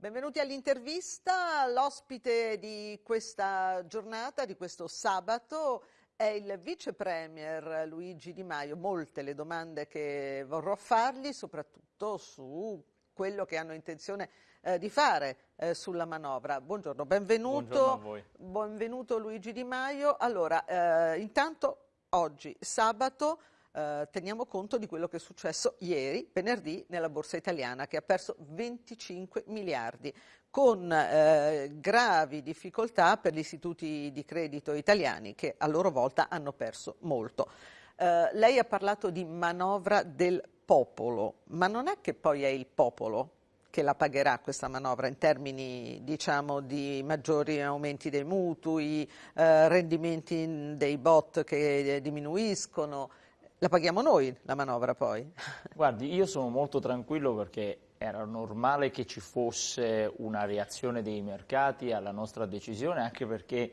Benvenuti all'intervista. L'ospite di questa giornata, di questo sabato, è il vice premier Luigi Di Maio. Molte le domande che vorrò fargli, soprattutto su quello che hanno intenzione eh, di fare eh, sulla manovra. Buongiorno, benvenuto, Buongiorno benvenuto Luigi Di Maio. Allora, eh, intanto oggi, sabato, eh, teniamo conto di quello che è successo ieri, venerdì, nella borsa italiana che ha perso 25 miliardi con eh, gravi difficoltà per gli istituti di credito italiani che a loro volta hanno perso molto. Eh, lei ha parlato di manovra del popolo, ma non è che poi è il popolo che la pagherà questa manovra in termini diciamo, di maggiori aumenti dei mutui, eh, rendimenti dei bot che diminuiscono, la paghiamo noi la manovra poi? Guardi, io sono molto tranquillo perché era normale che ci fosse una reazione dei mercati alla nostra decisione, anche perché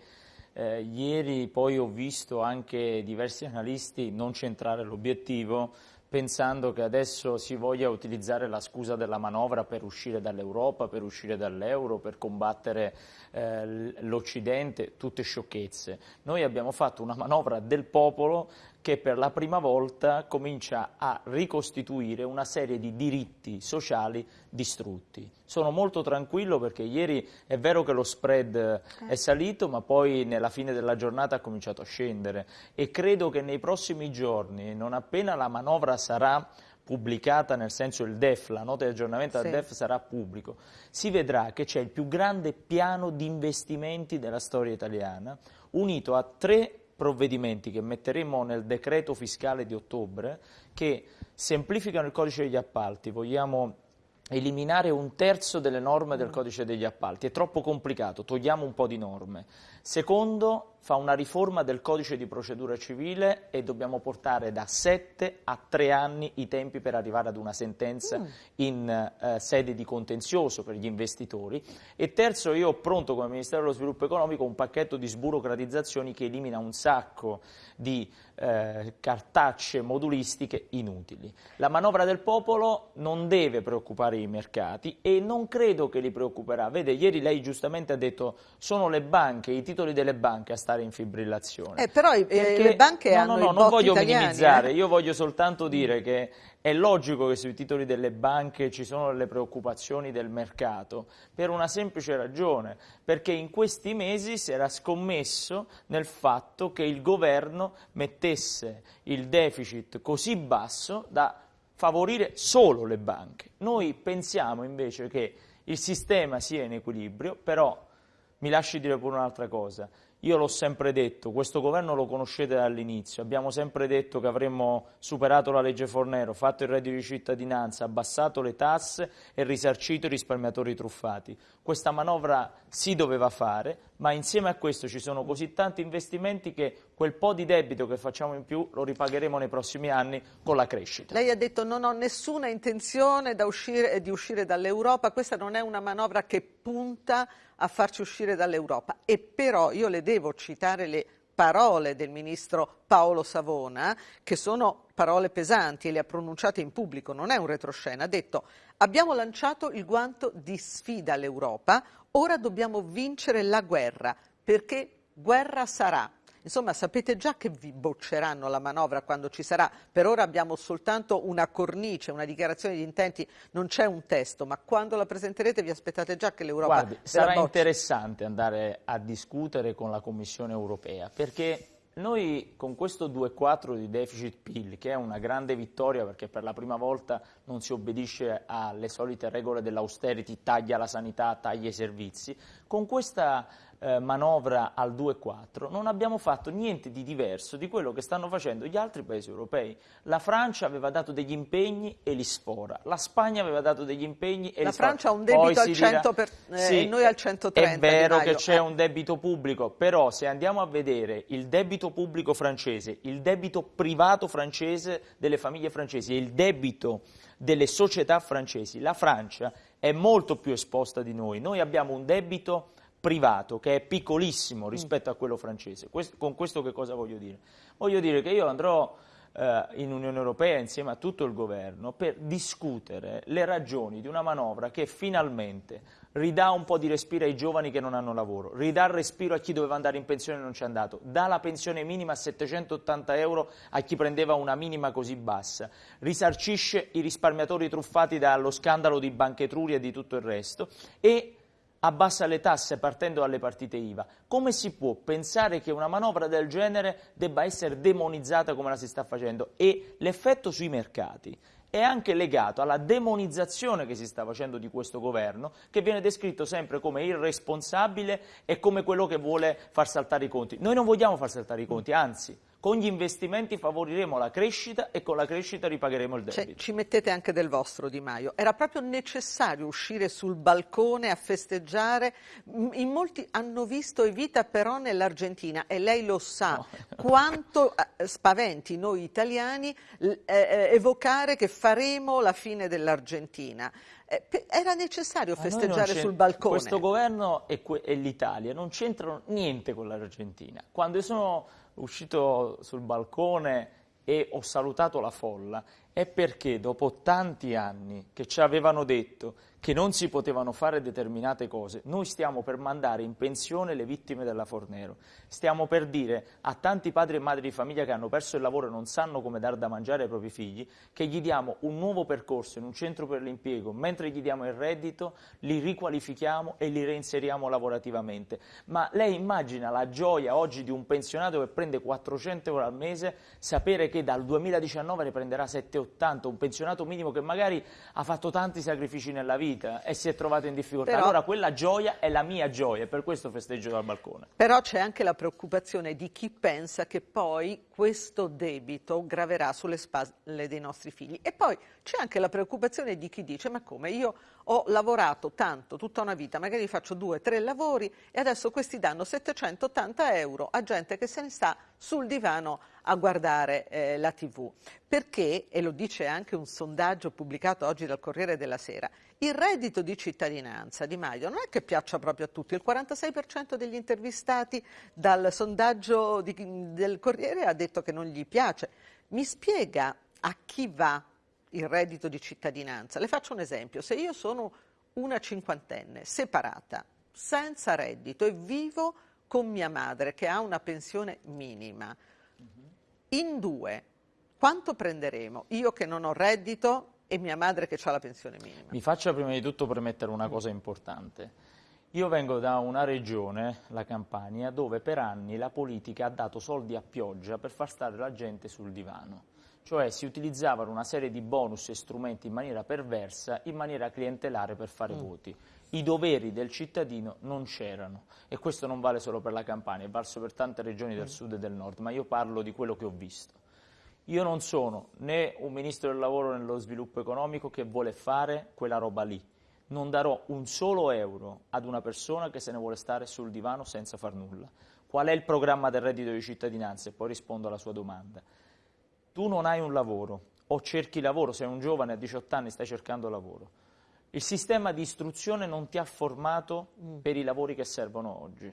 eh, ieri poi ho visto anche diversi analisti non centrare l'obiettivo pensando che adesso si voglia utilizzare la scusa della manovra per uscire dall'Europa, per uscire dall'euro, per combattere eh, l'Occidente, tutte sciocchezze. Noi abbiamo fatto una manovra del popolo che per la prima volta comincia a ricostituire una serie di diritti sociali distrutti. Sono molto tranquillo perché ieri è vero che lo spread è salito, ma poi nella fine della giornata ha cominciato a scendere. E credo che nei prossimi giorni, non appena la manovra sarà pubblicata, nel senso il DEF, la nota di aggiornamento del DEF sarà pubblico, si vedrà che c'è il più grande piano di investimenti della storia italiana, unito a tre provvedimenti che metteremo nel decreto fiscale di ottobre che semplificano il codice degli appalti, vogliamo eliminare un terzo delle norme del codice degli appalti, è troppo complicato, togliamo un po' di norme. Secondo, fa una riforma del codice di procedura civile e dobbiamo portare da 7 a 3 anni i tempi per arrivare ad una sentenza mm. in eh, sede di contenzioso per gli investitori. E terzo, io ho pronto come Ministero dello Sviluppo Economico un pacchetto di sburocratizzazioni che elimina un sacco di eh, cartacce modulistiche inutili. La manovra del popolo non deve preoccupare i mercati e non credo che li preoccuperà. Vede, ieri lei giustamente ha detto sono le banche, i titoli delle banche a stare in fibrillazione. Eh, però eh, Perché, le banche no, hanno no, no, non voglio italiani, minimizzare, eh? io voglio soltanto dire che è logico che sui titoli delle banche ci sono le preoccupazioni del mercato per una semplice ragione, perché in questi mesi si era scommesso nel fatto che il governo mettesse il deficit così basso da favorire solo le banche. Noi pensiamo invece che il sistema sia in equilibrio, però mi lasci dire pure un'altra cosa. Io l'ho sempre detto, questo governo lo conoscete dall'inizio, abbiamo sempre detto che avremmo superato la legge Fornero, fatto il reddito di cittadinanza, abbassato le tasse e risarcito i risparmiatori truffati. Questa manovra si doveva fare, ma insieme a questo ci sono così tanti investimenti che quel po' di debito che facciamo in più lo ripagheremo nei prossimi anni con la crescita. Lei ha detto non ho nessuna intenzione uscire, di uscire dall'Europa, questa non è una manovra che punta a farci uscire dall'Europa e però io le devo citare le parole del ministro Paolo Savona, che sono parole pesanti e le ha pronunciate in pubblico, non è un retroscena, ha detto abbiamo lanciato il guanto di sfida all'Europa, ora dobbiamo vincere la guerra, perché guerra sarà. Insomma, sapete già che vi bocceranno la manovra quando ci sarà. Per ora abbiamo soltanto una cornice, una dichiarazione di intenti, non c'è un testo, ma quando la presenterete vi aspettate già che l'Europa Guardi, sarà interessante andare a discutere con la Commissione europea, perché noi con questo 2,4 di deficit PIL, che è una grande vittoria perché per la prima volta non si obbedisce alle solite regole dell'austerity, taglia la sanità, taglia i servizi, con questa eh, manovra al 2,4 non abbiamo fatto niente di diverso di quello che stanno facendo gli altri paesi europei. La Francia aveva dato degli impegni e li sfora, la Spagna aveva dato degli impegni e la li sfora. La Francia ha un debito al 100 per, eh, sì, e noi al 130. È vero che c'è un debito pubblico, però se andiamo a vedere il debito pubblico francese, il debito privato francese delle famiglie francesi e il debito delle società francesi, la Francia è molto più esposta di noi. Noi abbiamo un debito privato che è piccolissimo rispetto a quello francese. Questo, con questo che cosa voglio dire? Voglio dire che io andrò eh, in Unione Europea insieme a tutto il governo per discutere le ragioni di una manovra che finalmente ridà un po' di respiro ai giovani che non hanno lavoro, ridà respiro a chi doveva andare in pensione e non ci è andato, dà la pensione minima a 780 euro a chi prendeva una minima così bassa, risarcisce i risparmiatori truffati dallo scandalo di Banca Etruria e di tutto il resto e abbassa le tasse partendo dalle partite IVA. Come si può pensare che una manovra del genere debba essere demonizzata come la si sta facendo? E l'effetto sui mercati è anche legato alla demonizzazione che si sta facendo di questo governo, che viene descritto sempre come irresponsabile e come quello che vuole far saltare i conti. Noi non vogliamo far saltare i conti, anzi, con gli investimenti favoriremo la crescita e con la crescita ripagheremo il debito. Cioè, ci mettete anche del vostro Di Maio. Era proprio necessario uscire sul balcone a festeggiare? In molti hanno visto Evita però nell'Argentina e lei lo sa no. quanto eh, spaventi noi italiani eh, eh, evocare che faremo la fine dell'Argentina. Era necessario festeggiare sul balcone. Questo governo e, e l'Italia non c'entrano niente con l'Argentina. Quando sono uscito sul balcone e ho salutato la folla è perché dopo tanti anni che ci avevano detto che non si potevano fare determinate cose, noi stiamo per mandare in pensione le vittime della Fornero, stiamo per dire a tanti padri e madri di famiglia che hanno perso il lavoro e non sanno come dar da mangiare ai propri figli, che gli diamo un nuovo percorso in un centro per l'impiego, mentre gli diamo il reddito, li riqualifichiamo e li reinseriamo lavorativamente. Ma lei immagina la gioia oggi di un pensionato che prende 400 euro al mese, sapere che dal 2019 ne prenderà 780, un pensionato minimo che magari ha fatto tanti sacrifici nella vita, vita e si è trovato in difficoltà. Però, allora quella gioia è la mia gioia e per questo festeggio dal balcone. Però c'è anche la preoccupazione di chi pensa che poi questo debito graverà sulle spalle dei nostri figli. E poi c'è anche la preoccupazione di chi dice ma come io ho lavorato tanto, tutta una vita, magari faccio due, tre lavori e adesso questi danno 780 euro a gente che se ne sta sul divano a guardare eh, la tv. Perché, e lo dice anche un sondaggio pubblicato oggi dal Corriere della Sera, il reddito di cittadinanza di Maio non è che piaccia proprio a tutti, il 46% degli intervistati dal sondaggio di, del Corriere ha detto che non gli piace. Mi spiega a chi va il reddito di cittadinanza? Le faccio un esempio, se io sono una cinquantenne separata, senza reddito e vivo con mia madre che ha una pensione minima, in due quanto prenderemo? Io che non ho reddito e mia madre che ha la pensione minima. Mi faccia prima di tutto premettere una cosa importante. Io vengo da una regione, la Campania, dove per anni la politica ha dato soldi a pioggia per far stare la gente sul divano. Cioè si utilizzavano una serie di bonus e strumenti in maniera perversa, in maniera clientelare per fare mm. voti. I doveri del cittadino non c'erano e questo non vale solo per la Campania, è valso per tante regioni del mm. sud e del nord, ma io parlo di quello che ho visto. Io non sono né un ministro del lavoro e dello sviluppo economico che vuole fare quella roba lì. Non darò un solo euro ad una persona che se ne vuole stare sul divano senza far nulla. Qual è il programma del reddito di cittadinanza? E poi rispondo alla sua domanda. Tu non hai un lavoro o cerchi lavoro, sei un giovane a 18 anni stai cercando lavoro. Il sistema di istruzione non ti ha formato mm. per i lavori che servono oggi.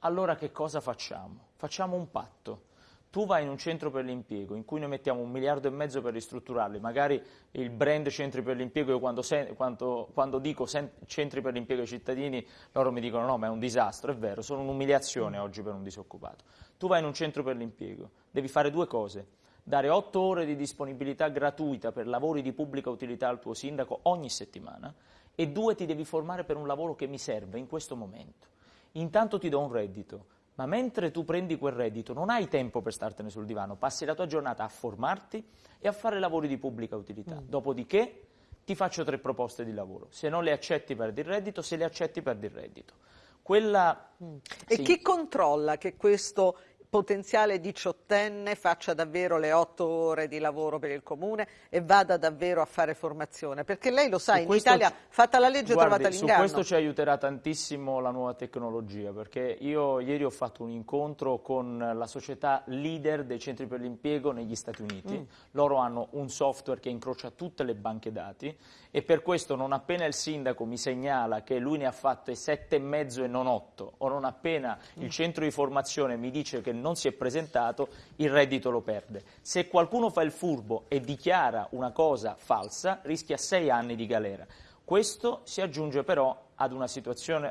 Allora che cosa facciamo? Facciamo un patto tu vai in un centro per l'impiego in cui noi mettiamo un miliardo e mezzo per ristrutturarli, magari il brand centri per l'impiego, io quando, sen, quando, quando dico sen, centri per l'impiego ai cittadini, loro mi dicono no, ma è un disastro, è vero, sono un'umiliazione mm. oggi per un disoccupato. Tu vai in un centro per l'impiego, devi fare due cose, dare otto ore di disponibilità gratuita per lavori di pubblica utilità al tuo sindaco ogni settimana e due ti devi formare per un lavoro che mi serve in questo momento. Intanto ti do un reddito, ma mentre tu prendi quel reddito non hai tempo per startene sul divano, passi la tua giornata a formarti e a fare lavori di pubblica utilità. Mm. Dopodiché ti faccio tre proposte di lavoro. Se non le accetti perdi il reddito, se le accetti perdi il reddito. Quella, mm. E sì. chi controlla che questo potenziale diciottenne faccia davvero le otto ore di lavoro per il comune e vada davvero a fare formazione, perché lei lo sa, su in Italia fatta la legge guardi, trovata l'inganno. Su questo ci aiuterà tantissimo la nuova tecnologia, perché io ieri ho fatto un incontro con la società leader dei centri per l'impiego negli Stati Uniti, mm. loro hanno un software che incrocia tutte le banche dati e per questo non appena il sindaco mi segnala che lui ne ha fatte sette e mezzo e non otto, o non appena mm. il centro di formazione mi dice che non si è presentato, il reddito lo perde. Se qualcuno fa il furbo e dichiara una cosa falsa, rischia sei anni di galera. Questo si aggiunge però ad una,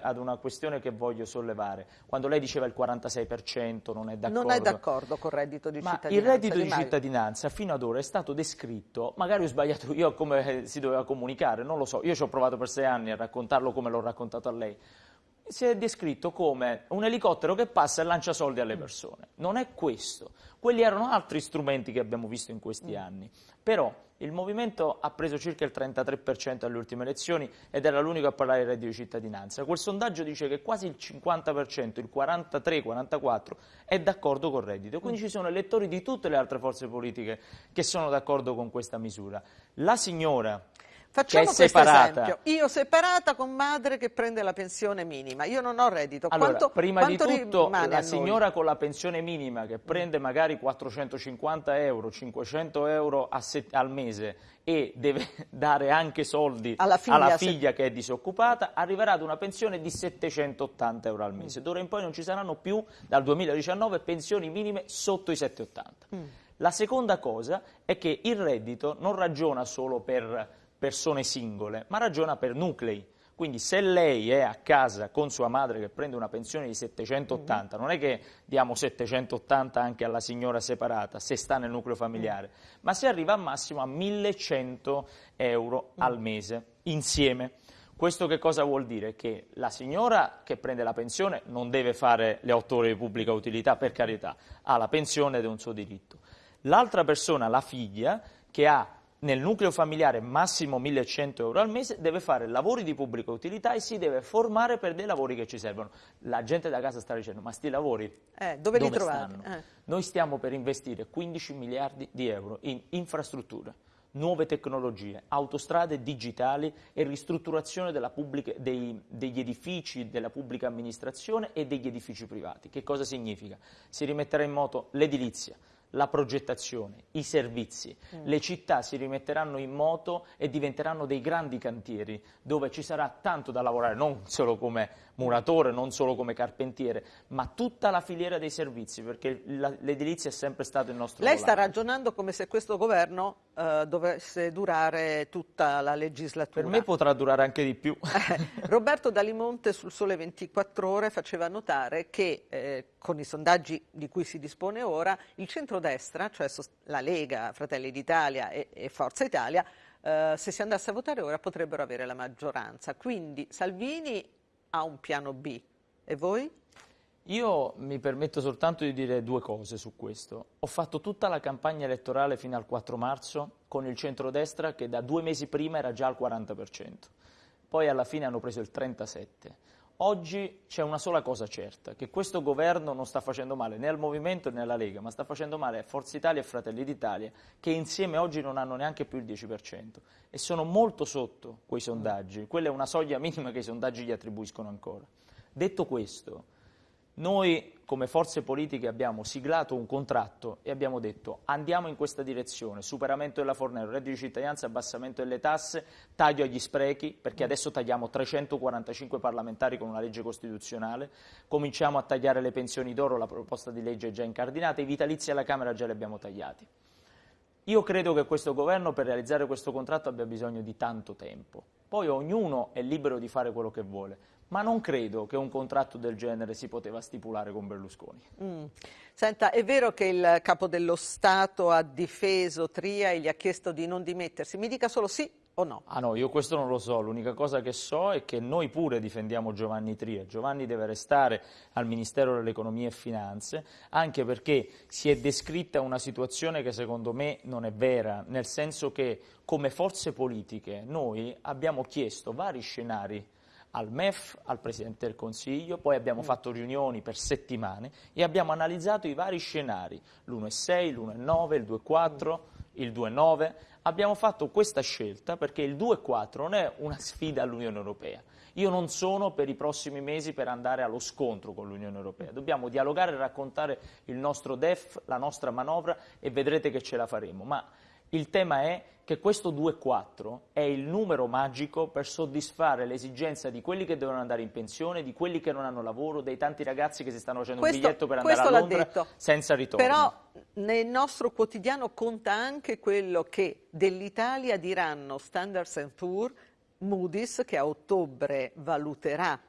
ad una questione che voglio sollevare. Quando lei diceva il 46% non è d'accordo. Non è d'accordo col reddito di ma cittadinanza. Il reddito di, di cittadinanza fino ad ora è stato descritto, magari ho sbagliato io come si doveva comunicare, non lo so, io ci ho provato per sei anni a raccontarlo come l'ho raccontato a lei si è descritto come un elicottero che passa e lancia soldi alle persone. Non è questo. Quelli erano altri strumenti che abbiamo visto in questi anni. Però il movimento ha preso circa il 33% alle ultime elezioni ed era l'unico a parlare di reddito di cittadinanza. Quel sondaggio dice che quasi il 50%, il 43-44% è d'accordo col reddito. Quindi ci sono elettori di tutte le altre forze politiche che sono d'accordo con questa misura. La signora Facciamo questo separata. esempio. Io separata con madre che prende la pensione minima, io non ho reddito. Allora, quanto, prima quanto di tutto la signora con la pensione minima che prende magari 450 euro, 500 euro al mese e deve dare anche soldi alla figlia, alla figlia se... che è disoccupata, arriverà ad una pensione di 780 euro al mese. D'ora in poi non ci saranno più, dal 2019, pensioni minime sotto i 780. Mm. La seconda cosa è che il reddito non ragiona solo per persone singole, ma ragiona per nuclei. Quindi se lei è a casa con sua madre che prende una pensione di 780, mm. non è che diamo 780 anche alla signora separata, se sta nel nucleo familiare, mm. ma si arriva al massimo a 1100 euro mm. al mese, insieme. Questo che cosa vuol dire? Che la signora che prende la pensione non deve fare le otto ore di pubblica utilità, per carità, ha la pensione ed è un suo diritto. L'altra persona, la figlia, che ha nel nucleo familiare massimo 1100 euro al mese, deve fare lavori di pubblica utilità e si deve formare per dei lavori che ci servono. La gente da casa sta dicendo, ma sti lavori eh, dove, dove li trovate? Eh. Noi stiamo per investire 15 miliardi di euro in infrastrutture, nuove tecnologie, autostrade digitali e ristrutturazione pubblica, dei, degli edifici della pubblica amministrazione e degli edifici privati. Che cosa significa? Si rimetterà in moto l'edilizia, la progettazione, i servizi, mm. le città si rimetteranno in moto e diventeranno dei grandi cantieri dove ci sarà tanto da lavorare, non solo come muratore, non solo come carpentiere, ma tutta la filiera dei servizi, perché l'edilizia è sempre stato il nostro Lei sta ragionando come se questo governo eh, dovesse durare tutta la legislatura. Per me potrà durare anche di più. Roberto Dalimonte sul Sole 24 Ore faceva notare che eh, con i sondaggi di cui si dispone ora, il centrodestra, cioè la Lega, Fratelli d'Italia e, e Forza Italia, Uh, se si andasse a votare ora potrebbero avere la maggioranza. Quindi Salvini ha un piano B. E voi? Io mi permetto soltanto di dire due cose su questo. Ho fatto tutta la campagna elettorale fino al 4 marzo con il centrodestra che da due mesi prima era già al 40%. Poi alla fine hanno preso il 37%. Oggi c'è una sola cosa certa, che questo governo non sta facendo male né al Movimento né alla Lega, ma sta facendo male a Forza Italia e Fratelli d'Italia, che insieme oggi non hanno neanche più il 10% e sono molto sotto quei sondaggi. Quella è una soglia minima che i sondaggi gli attribuiscono ancora. Detto questo, noi come forze politiche abbiamo siglato un contratto e abbiamo detto andiamo in questa direzione, superamento della Fornero, reddito di cittadinanza, abbassamento delle tasse, taglio agli sprechi, perché adesso tagliamo 345 parlamentari con una legge costituzionale, cominciamo a tagliare le pensioni d'oro, la proposta di legge è già incardinata, i vitalizi alla Camera già li abbiamo tagliati. Io credo che questo governo per realizzare questo contratto abbia bisogno di tanto tempo. Poi ognuno è libero di fare quello che vuole, ma non credo che un contratto del genere si poteva stipulare con Berlusconi. Mm. Senta, è vero che il capo dello Stato ha difeso Tria e gli ha chiesto di non dimettersi? Mi dica solo sì o no? Ah no, io questo non lo so, l'unica cosa che so è che noi pure difendiamo Giovanni Tria. Giovanni deve restare al Ministero dell'Economia e Finanze, anche perché si è descritta una situazione che secondo me non è vera, nel senso che come forze politiche noi abbiamo chiesto vari scenari al MEF, al Presidente del Consiglio, poi abbiamo mm. fatto riunioni per settimane e abbiamo analizzato i vari scenari, l'1,6, l'1,9, il 2,4, il 2,9. Abbiamo fatto questa scelta perché il 2,4 non è una sfida all'Unione Europea. Io non sono per i prossimi mesi per andare allo scontro con l'Unione Europea. Dobbiamo dialogare e raccontare il nostro DEF, la nostra manovra e vedrete che ce la faremo. Ma il tema è che questo 2,4 è il numero magico per soddisfare l'esigenza di quelli che devono andare in pensione, di quelli che non hanno lavoro, dei tanti ragazzi che si stanno facendo questo, un biglietto per andare a Londra senza ritorno. Però nel nostro quotidiano conta anche quello che dell'Italia diranno Standard Poor's, Moody's che a ottobre valuterà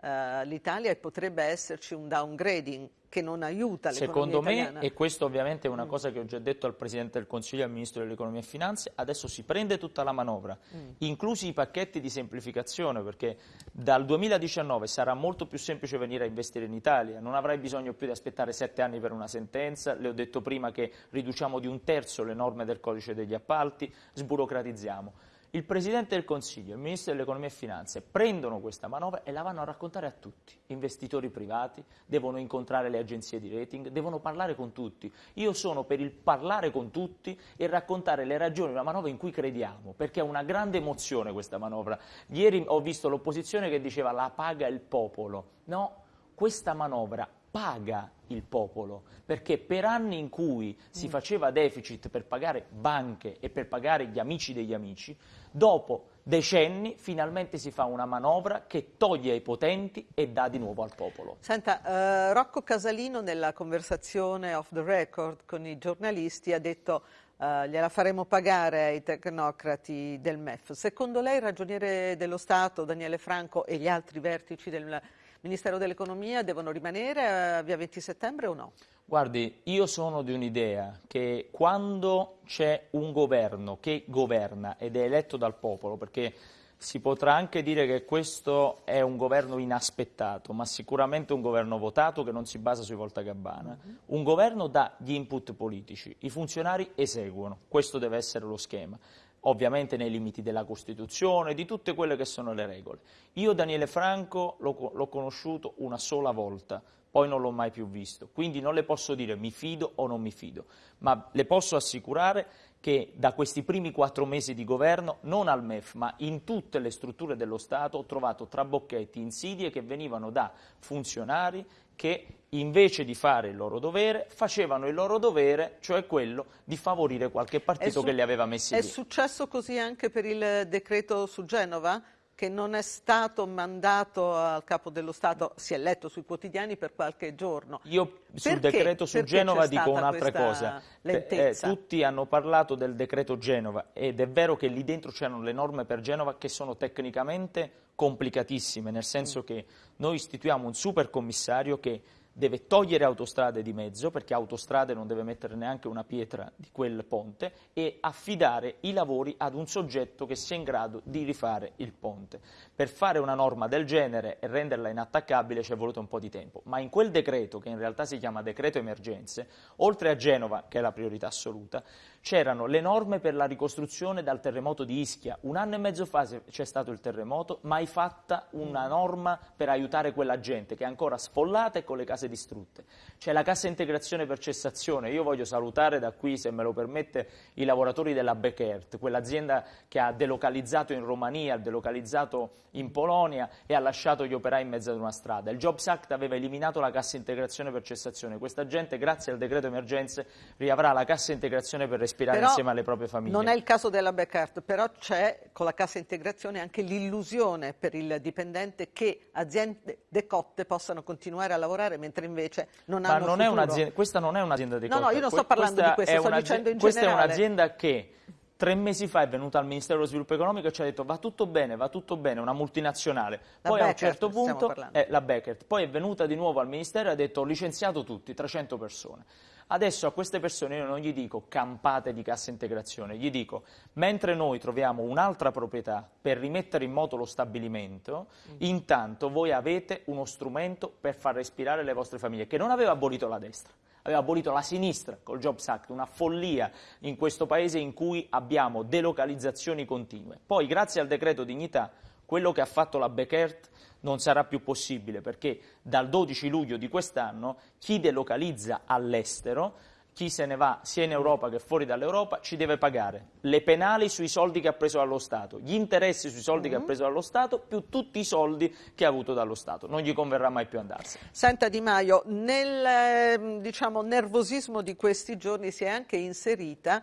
uh, l'Italia e potrebbe esserci un downgrading che non aiuta l'economia Secondo italiana. me, e questo ovviamente è una mm. cosa che ho già detto al Presidente del Consiglio e al Ministro dell'Economia e Finanze, adesso si prende tutta la manovra, mm. inclusi i pacchetti di semplificazione, perché dal 2019 sarà molto più semplice venire a investire in Italia, non avrai bisogno più di aspettare sette anni per una sentenza, le ho detto prima che riduciamo di un terzo le norme del codice degli appalti, sburocratizziamo il Presidente del Consiglio il Ministro dell'Economia e Finanze prendono questa manovra e la vanno a raccontare a tutti. Investitori privati devono incontrare le agenzie di rating, devono parlare con tutti. Io sono per il parlare con tutti e raccontare le ragioni di una manovra in cui crediamo, perché è una grande emozione questa manovra. Ieri ho visto l'opposizione che diceva la paga il popolo. No, questa manovra paga il popolo, perché per anni in cui si mm. faceva deficit per pagare banche e per pagare gli amici degli amici, dopo decenni finalmente si fa una manovra che toglie ai potenti e dà di nuovo al popolo. Senta, eh, Rocco Casalino nella conversazione off the record con i giornalisti ha detto Uh, gliela faremo pagare ai tecnocrati del MEF. Secondo lei il ragioniere dello Stato, Daniele Franco e gli altri vertici del Ministero dell'Economia devono rimanere a via 20 settembre o no? Guardi, io sono di un'idea che quando c'è un governo che governa ed è eletto dal popolo, perché si potrà anche dire che questo è un governo inaspettato, ma sicuramente un governo votato che non si basa sui voltagabbana. Uh -huh. Un governo dà gli input politici, i funzionari eseguono, questo deve essere lo schema ovviamente nei limiti della Costituzione, di tutte quelle che sono le regole. Io Daniele Franco l'ho conosciuto una sola volta, poi non l'ho mai più visto, quindi non le posso dire mi fido o non mi fido, ma le posso assicurare che da questi primi quattro mesi di governo, non al MEF, ma in tutte le strutture dello Stato, ho trovato trabocchetti, insidie che venivano da funzionari che invece di fare il loro dovere, facevano il loro dovere, cioè quello di favorire qualche partito che li aveva messi è lì. È successo così anche per il decreto su Genova? Che non è stato mandato al capo dello Stato, si è letto sui quotidiani per qualche giorno. Io sul perché? decreto su perché Genova dico un'altra cosa. Eh, tutti hanno parlato del decreto Genova ed è vero che lì dentro c'erano le norme per Genova che sono tecnicamente complicatissime, nel senso mm. che noi istituiamo un supercommissario che deve togliere autostrade di mezzo, perché autostrade non deve mettere neanche una pietra di quel ponte, e affidare i lavori ad un soggetto che sia in grado di rifare il ponte. Per fare una norma del genere e renderla inattaccabile ci è voluto un po' di tempo, ma in quel decreto, che in realtà si chiama decreto emergenze, oltre a Genova, che è la priorità assoluta, c'erano le norme per la ricostruzione dal terremoto di Ischia. Un anno e mezzo fa c'è stato il terremoto, mai fatta una norma per aiutare quella gente che è ancora sfollata e con le case distrutte. C'è la cassa integrazione per cessazione. Io voglio salutare da qui, se me lo permette, i lavoratori della Beckert, quell'azienda che ha delocalizzato in Romania, ha delocalizzato in Polonia e ha lasciato gli operai in mezzo ad una strada. Il Jobs Act aveva eliminato la cassa integrazione per cessazione. Questa gente, grazie al decreto emergenze, riavrà la cassa integrazione per respirare però insieme alle proprie famiglie. Non è il caso della Beckert, però c'è con la cassa integrazione anche l'illusione per il dipendente che aziende decotte possano continuare a lavorare mentre invece non Ma hanno non è questa non è un'azienda decotta. No, no, io non sto parlando di questo, sto dicendo in questa generale. Questa è un'azienda che tre mesi fa è venuta al Ministero dello Sviluppo Economico e ci ha detto va tutto bene, va tutto bene, una multinazionale. La poi Beckert, a un certo punto, eh, la Beckert, poi è venuta di nuovo al Ministero e ha detto ho licenziato tutti, 300 persone. Adesso a queste persone io non gli dico campate di cassa integrazione, gli dico mentre noi troviamo un'altra proprietà per rimettere in moto lo stabilimento, mm. intanto voi avete uno strumento per far respirare le vostre famiglie, che non aveva abolito la destra aveva abolito la sinistra col Jobs Act, una follia in questo paese in cui abbiamo delocalizzazioni continue. Poi, grazie al decreto dignità, quello che ha fatto la Beckert non sarà più possibile perché dal 12 luglio di quest'anno chi delocalizza all'estero chi se ne va sia in Europa che fuori dall'Europa ci deve pagare le penali sui soldi che ha preso dallo Stato, gli interessi sui soldi mm -hmm. che ha mm-hmm. preso dallo Stato, più tutti i soldi che ha avuto dallo Stato. Non gli converrà mai più andarsene. Senta Di Maio, nel ehm, diciamo, nervosismo di questi giorni si è anche inserita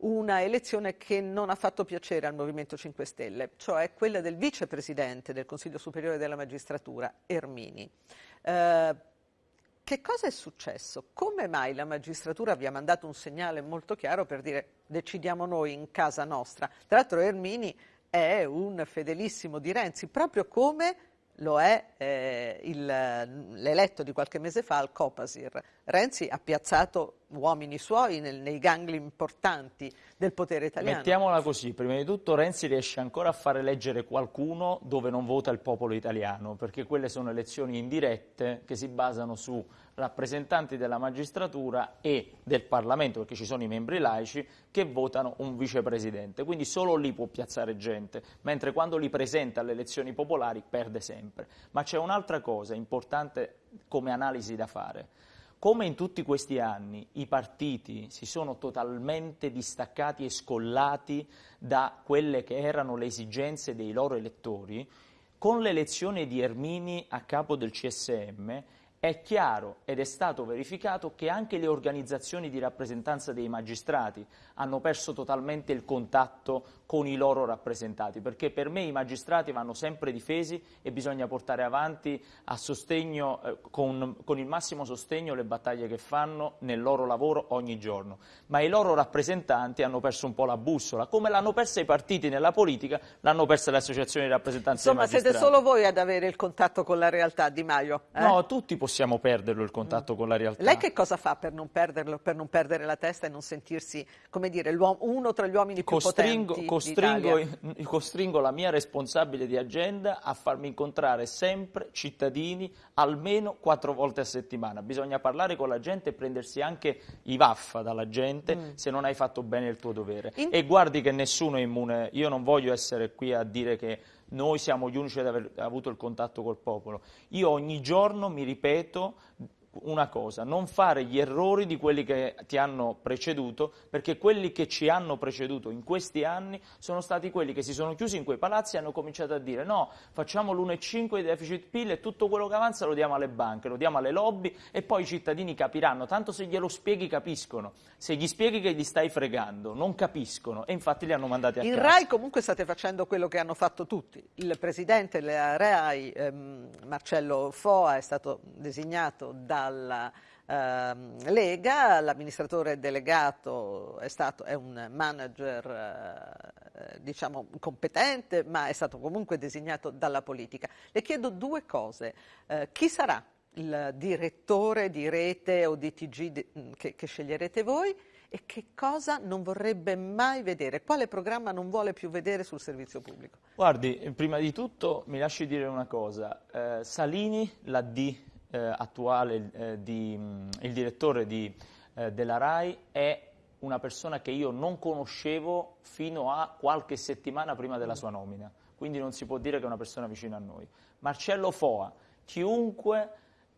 una elezione che non ha fatto piacere al Movimento 5 Stelle, cioè quella del vicepresidente del Consiglio Superiore della Magistratura, Ermini. Eh, che cosa è successo? Come mai la magistratura vi ha mandato un segnale molto chiaro per dire decidiamo noi in casa nostra? Tra l'altro Ermini è un fedelissimo di Renzi, proprio come lo è eh, l'eletto di qualche mese fa al Copasir. Renzi ha piazzato uomini suoi nel, nei gangli importanti del potere italiano. Mettiamola così, prima di tutto Renzi riesce ancora a fare leggere qualcuno dove non vota il popolo italiano, perché quelle sono elezioni indirette che si basano su rappresentanti della magistratura e del Parlamento, perché ci sono i membri laici, che votano un vicepresidente. Quindi solo lì può piazzare gente, mentre quando li presenta alle elezioni popolari perde sempre. Ma c'è un'altra cosa importante come analisi da fare. Come in tutti questi anni i partiti si sono totalmente distaccati e scollati da quelle che erano le esigenze dei loro elettori, con l'elezione di Ermini a capo del CSM è chiaro ed è stato verificato che anche le organizzazioni di rappresentanza dei magistrati hanno perso totalmente il contatto con i loro rappresentati, perché per me i magistrati vanno sempre difesi e bisogna portare avanti sostegno, eh, con, con, il massimo sostegno le battaglie che fanno nel loro lavoro ogni giorno. Ma i loro rappresentanti hanno perso un po' la bussola, come l'hanno persa i partiti nella politica, l'hanno persa le associazioni di rappresentanza Insomma, siete solo voi ad avere il contatto con la realtà, Di Maio? Eh? No, tutti possiamo perderlo il contatto mm. con la realtà. Lei che cosa fa per non perderlo, per non perdere la testa e non sentirsi, come dire, uno tra gli uomini più costringo, potenti costringo, costringo la mia responsabile di agenda a farmi incontrare sempre cittadini almeno quattro volte a settimana. Bisogna parlare con la gente e prendersi anche i vaffa dalla gente mm. se non hai fatto bene il tuo dovere. In... E guardi che nessuno è immune. Io non voglio essere qui a dire che noi siamo gli unici ad aver avuto il contatto col popolo. Io ogni giorno mi ripeto una cosa, non fare gli errori di quelli che ti hanno preceduto, perché quelli che ci hanno preceduto in questi anni sono stati quelli che si sono chiusi in quei palazzi e hanno cominciato a dire no, facciamo l'1,5 di deficit PIL e tutto quello che avanza lo diamo alle banche, lo diamo alle lobby e poi i cittadini capiranno, tanto se glielo spieghi capiscono, se gli spieghi che gli stai fregando non capiscono e infatti li hanno mandati a in casa. In RAI comunque state facendo quello che hanno fatto tutti, il presidente della RAI ehm, Marcello Foa è stato designato da dalla eh, Lega, l'amministratore delegato è, stato, è un manager eh, diciamo competente ma è stato comunque designato dalla politica. Le chiedo due cose, eh, chi sarà il direttore di rete o di TG che, che sceglierete voi e che cosa non vorrebbe mai vedere? Quale programma non vuole più vedere sul servizio pubblico? Guardi, prima di tutto mi lasci dire una cosa. Eh, Salini, la D eh, attuale, eh, di, mm, il direttore di, eh, della RAI, è una persona che io non conoscevo fino a qualche settimana prima della sua nomina, quindi non si può dire che è una persona vicina a noi. Marcello Foa, chiunque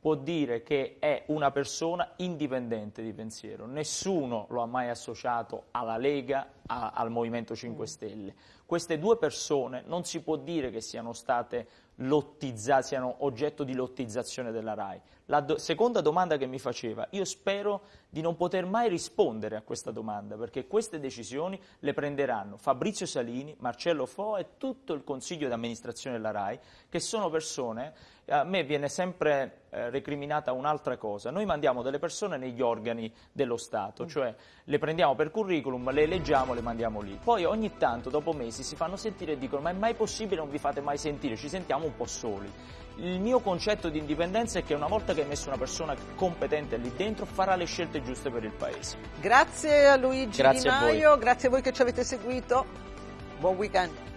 può dire che è una persona indipendente di pensiero, nessuno lo ha mai associato alla Lega, a, al Movimento 5 Stelle. Queste due persone non si può dire che siano state siano oggetto di lottizzazione della RAI. La do seconda domanda che mi faceva, io spero di non poter mai rispondere a questa domanda, perché queste decisioni le prenderanno Fabrizio Salini, Marcello Fo e tutto il consiglio di amministrazione della RAI, che sono persone, a me viene sempre eh, recriminata un'altra cosa, noi mandiamo delle persone negli organi dello Stato, mm. cioè le prendiamo per curriculum, le eleggiamo, le mandiamo lì. Poi ogni tanto, dopo mesi, si fanno sentire e dicono ma è mai possibile non vi fate mai sentire, ci sentiamo un po' soli. Il mio concetto di indipendenza è che una volta che hai messo una persona competente lì dentro farà le scelte giuste per il Paese. Grazie a Luigi grazie Di Maio, a grazie a voi che ci avete seguito. Buon weekend.